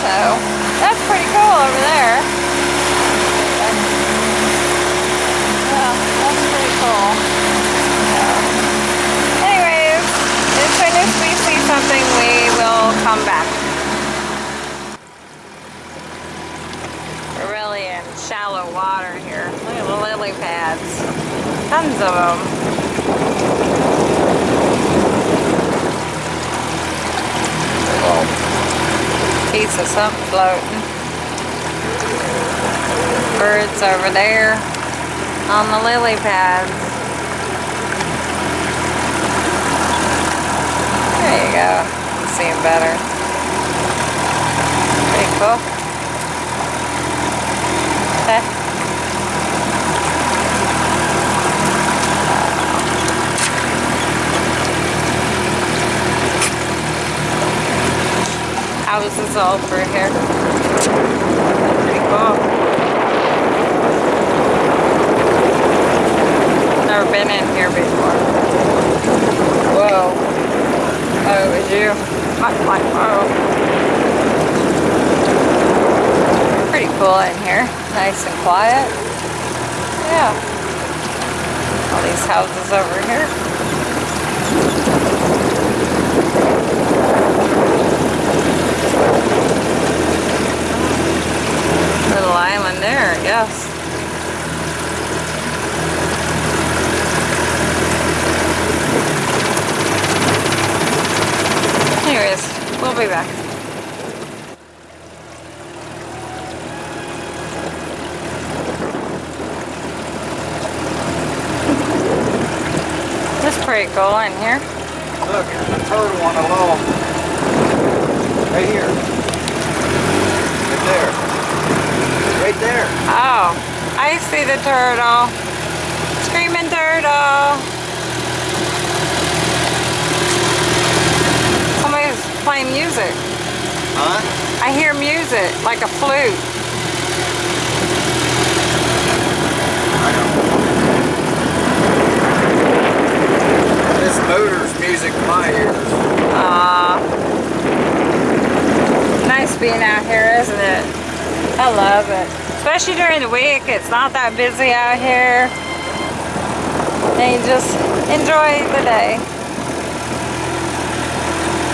So that's pretty cool over there. Yeah, that's pretty cool. So, anyways, as soon as we see something, we will come back. We're really in shallow water here. Look at the lily pads. Tons of them. Little piece of something floating. Birds over there on the lily pads. There you go. You see them better. Pretty cool. Okay. Houses all through here. Pretty cool. Never been in here before. Whoa. Oh, was you. I'm like, whoa. Pretty cool in here. Nice and quiet. Yeah. All these houses over here. Little island there, I guess. Anyways, we'll be back. Is pretty cool in here. Look, there's a turtle on a. Right here. Right there. Right there. Oh, I see the turtle. Screaming turtle. Somebody's playing music. Huh? I hear music, like a flute. I know. This motor's music to my ears. Aw. Nice being out here, isn't it? I love it. Especially during the week, it's not that busy out here. And you just enjoy the day.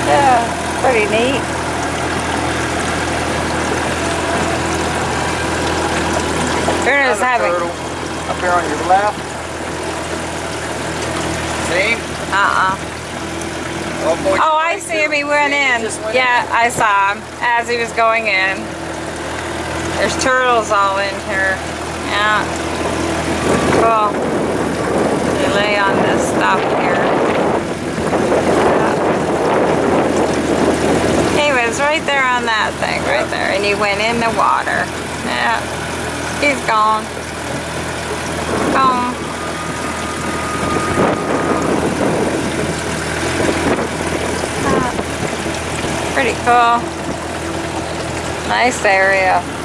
Yeah, pretty neat. Having, turtle up here on your left. See? uh-uh. Oh, boy, Oh, I see him. He went in. went Yeah, I saw him as he was going in. There's turtles all in here. Yeah. Cool. They lay on this stuff here. Yeah. He was right there on that thing, right there. And he went in the water. Yeah. He's gone. Gone. Ah. Pretty cool. Nice area.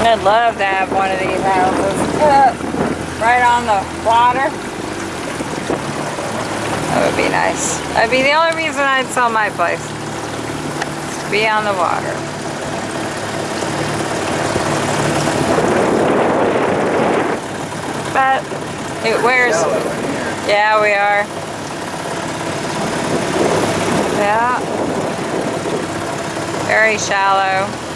I'd love to have one of these houses uh, right on the water. That would be nice. That'd be the only reason I'd sell my place. To be on the water. But it wears. Shallow in here. Yeah, we are. Yeah. Very shallow.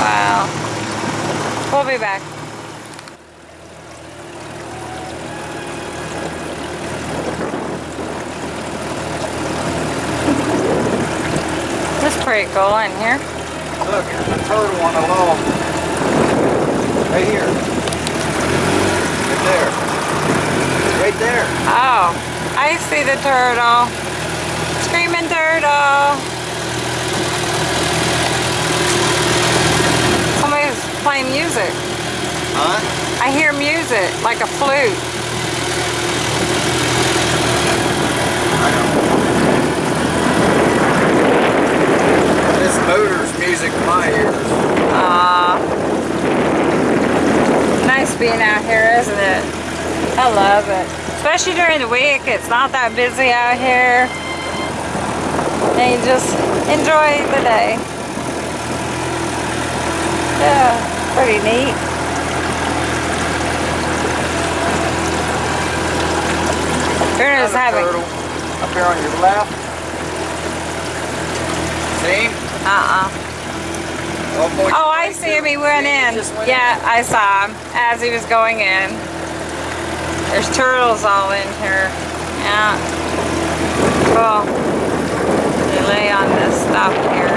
Wow. We'll be back. It's pretty cool in here. Look, there's a turtle on a log. Right here. Right there. Right there. Oh, I see the turtle. Screaming turtle. Playing music. Huh? I hear music, like a flute. This motor's music to my ears. Aw. Nice being out here, isn't it? I love it. Especially during the week, it's not that busy out here. And you just enjoy the day. Yeah, pretty neat. A having, turtle up here on your left. See? uh-uh. Oh, I'll Oh, I see him. He went he in. went Yeah, I saw him as he was going in. There's turtles all in here. Yeah. Cool. They lay on this stuff here.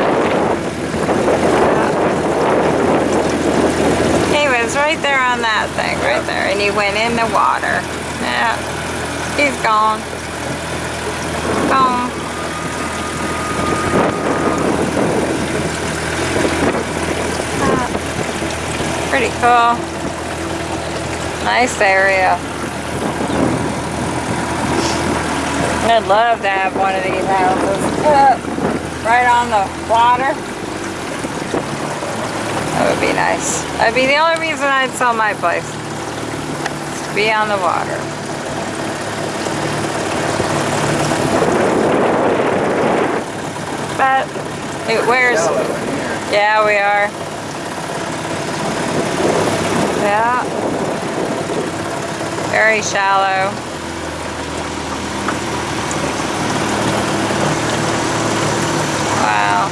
Yeah. He was right there on that thing, right there. And he went in the water. Yeah. He's gone. Gone. Ah. Pretty cool. Nice area. I'd love to have one of these houses right on the water. That would be nice. That'd be the only reason I'd sell my place. to be on the water. But it wears Shallow in here. yeah, we are. Yeah. Very shallow. Wow.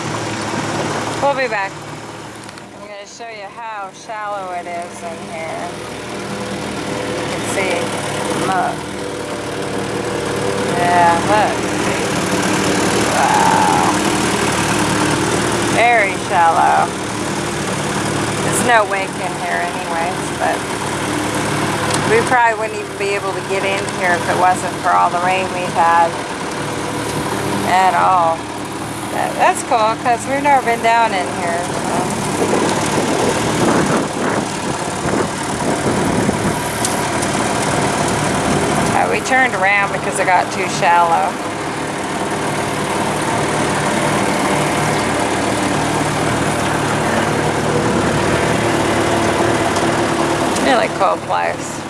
We'll be back. I'm going to show you how shallow it is in here. You can see. Look. Yeah, look. Wow. Very shallow. There's no wake in here anyways, but we probably wouldn't even be able to get in here if it wasn't for all the rain we've had at all. That- That's cool because we've never been down in here. So. We turned around because it got too shallow. Really cool place.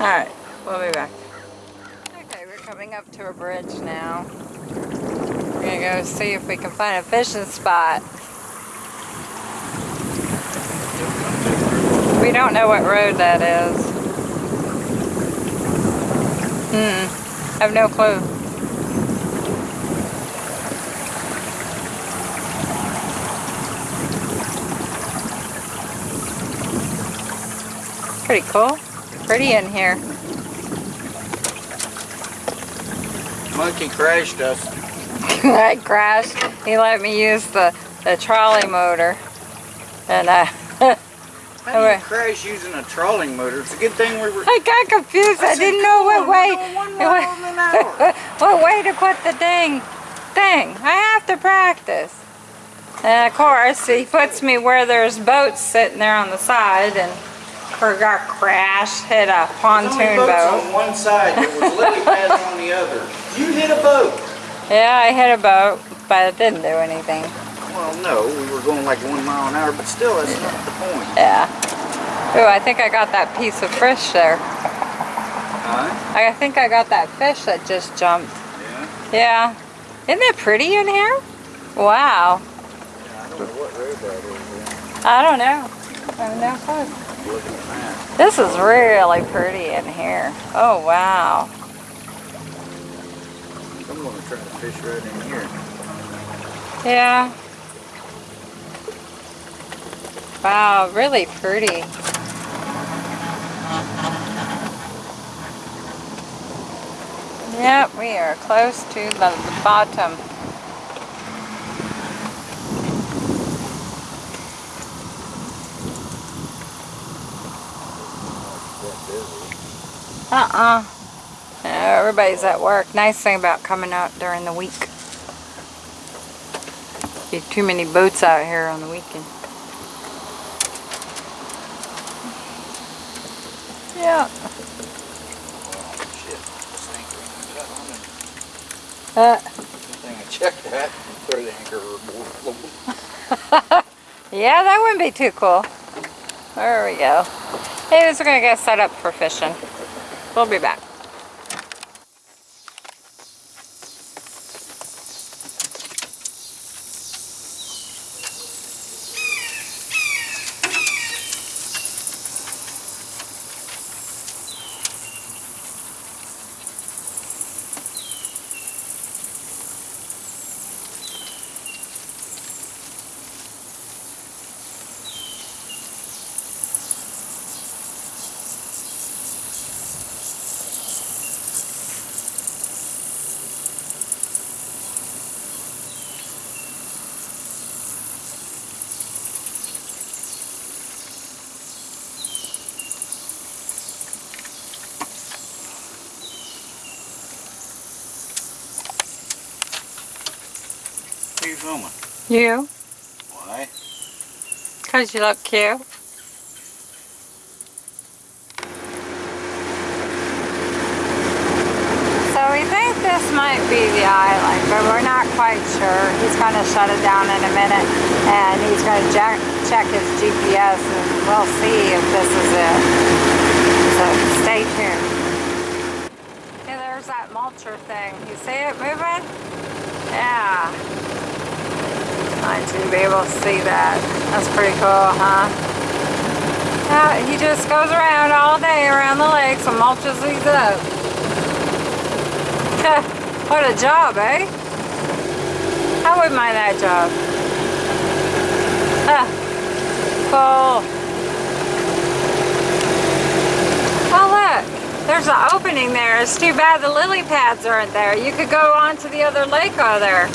Alright, we'll be back. Okay, we're coming up to a bridge now. We're gonna go see if we can find a fishing spot. We don't know what road that is. Hmm. I have no clue. Pretty cool. Pretty in here. Monkey crashed us. I crashed. He let me use the, the trolley motor. And I... Uh, How do you crash using a trolling motor? It's a good thing we were. I got confused. I, said, didn't know what on, way. mile what way to put the dang thing. I have to practice. And of course, he puts me where there's boats sitting there on the side, and got crashed, hit a pontoon boat. on one side. There was lily pads on the other. You hit a boat. Yeah, I hit a boat, but it didn't do anything. Well, no, we were going like one mile an hour, but still, that's not the point. Yeah. Ooh, I think I got that piece of fish there. Huh? I think I got that fish that just jumped. Yeah. Yeah. Isn't it pretty in here? Wow. I don't know what road that is. I don't know. I have no clue. yeah. At that. This is really pretty in here. Oh, wow. I'm gonna fish right in here. Yeah. Wow, really pretty. Yep, we are close to the, the bottom. Uh-uh. Everybody's at work. Nice thing about coming out during the week. Too many boats out here on the weekend. Yeah. This. Uh, yeah, that wouldn't be too cool. There we go. Hey, we're gonna get set up for fishing. We'll be back. Filming? You? Why? Because you look cute. So we think this might be the island, but we're not quite sure. He's going to shut it down in a minute and he's going to check, check his GPS and we'll see if this is it. So stay tuned. Hey, there's that mulcher thing. You see it moving? Yeah. Might you be able to see that. That's pretty cool, huh? Yeah, he just goes around all day around the lakes and mulches these up. what a job, eh? I wouldn't mind that job. Ah, cool. Oh look, there's an opening there. It's too bad the lily pads aren't there. You could go on to the other lake over there.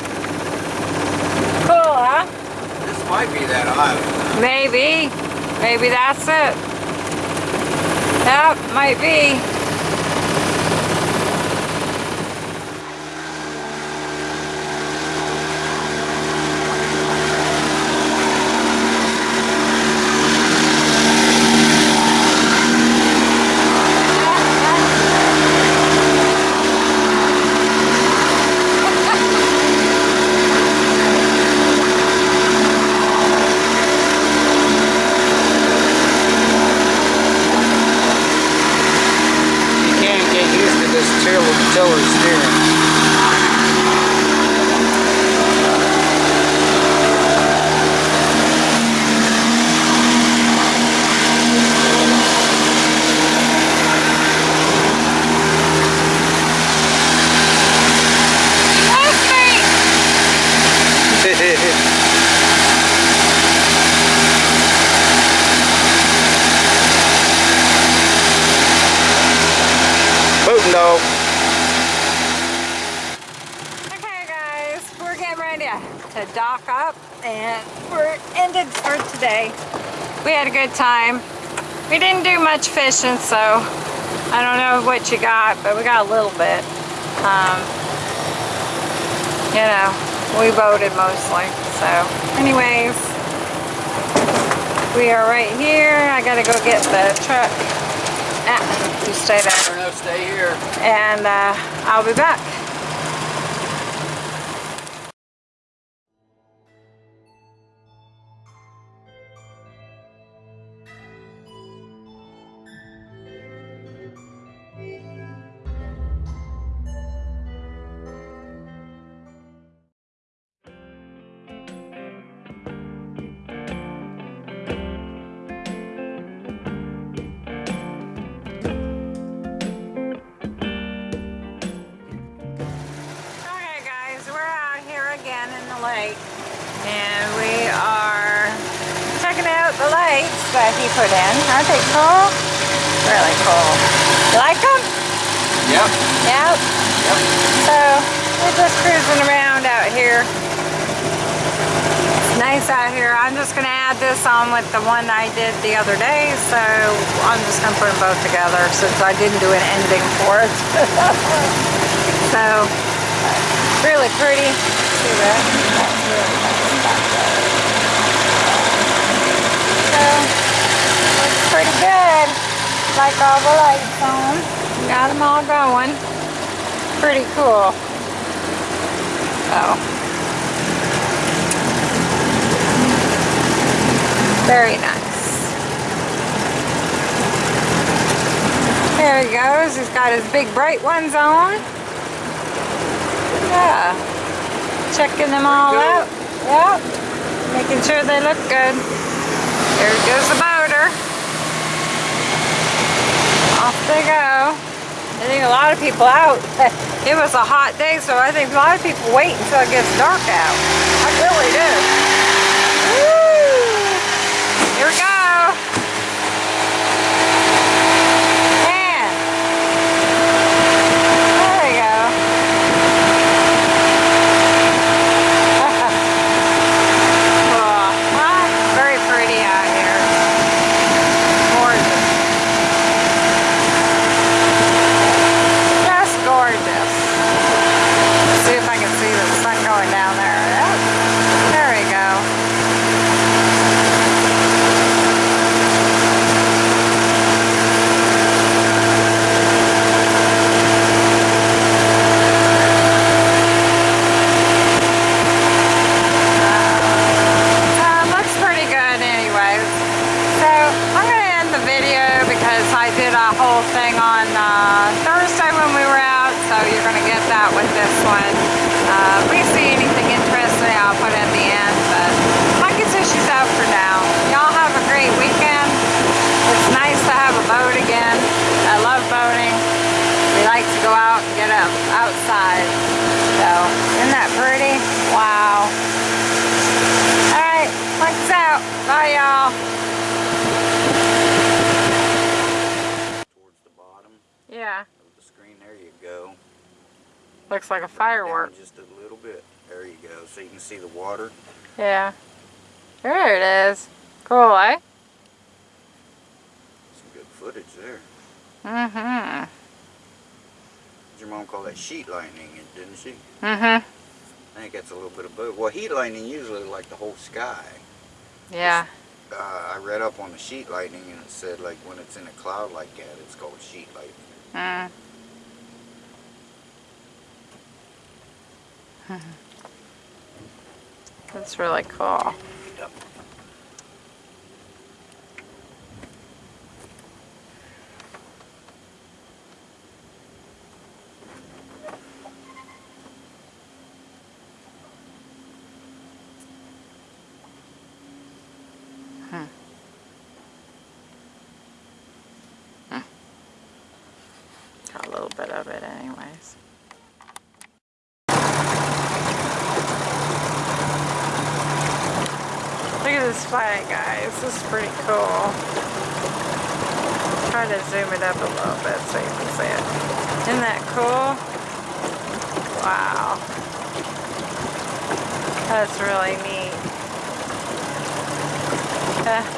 Might be that. Maybe. Maybe that's it. Yep, might be. You can't get used to this tiller, tiller steering. Booting dog. Okay guys, we're getting ready to dock up and we're ended for today. We had a good time. We didn't do much fishing so I don't know what you got, but we got a little bit. Um, you know, we boated mostly. So anyways, we are right here. I gotta go get the truck. Ah, you stay there. Enough, stay here. And uh, I'll be back. That he put in. Aren't they cool? Really cool. You like them? Yep. Yep. Yep. So we're just cruising around out here. It's nice out here. I'm just gonna add this on with the one I did the other day. So I'm just gonna put them both together since I didn't do an ending for it. so really pretty. See that? That's really nice. So looks pretty good. Like all the lights on. Got them all going pretty cool. So, very nice. There he goes. He's got his big bright ones on. Yeah. Checking them all out. Yep. Making sure they look good. There goes the motor. Off they go. I think a lot of people out. It was a hot day, so I think a lot of people wait until it gets dark out. I really do. Woo! Here we go. Man. There we go. Cool. Well, very pretty out here. Gorgeous. Just gorgeous. Let's see if I can see the sun going down there. Yep. There we go. Uh, looks pretty good anyways. So I'm going to end the video because I did a whole thing on uh, Thursday when we were out, so you're going to get that with this one. Uh, if we see anything interesting, I'll put it at the end, but I guess she's out for now. Y'all have a great weekend. It's nice to have a boat again. I love boating. We like to go out and get up outside. So, isn't that pretty? Wow. Alright, lights out. Bye y'all. Towards the bottom Yeah, of the screen. There you go. Looks like a down firework. Just a little bit. There you go. So you can see the water. Yeah. There it is. Cool, eh? Some good footage there. Mm-hmm. Your mom called that sheet lightning, didn't she? Mm-hmm. I think that's a little bit of both. Well, heat lightning usually like the whole sky. Yeah. Uh, I read up on the sheet lightning and it said like when it's in a cloud like that, it's called sheet lightning. Mm. That's really cool. Yep. Got a little bit of it anyways. Flag, guys. This is pretty cool. Try to zoom it up a little bit so you can see it. Isn't that cool? Wow. That's really neat. Uh,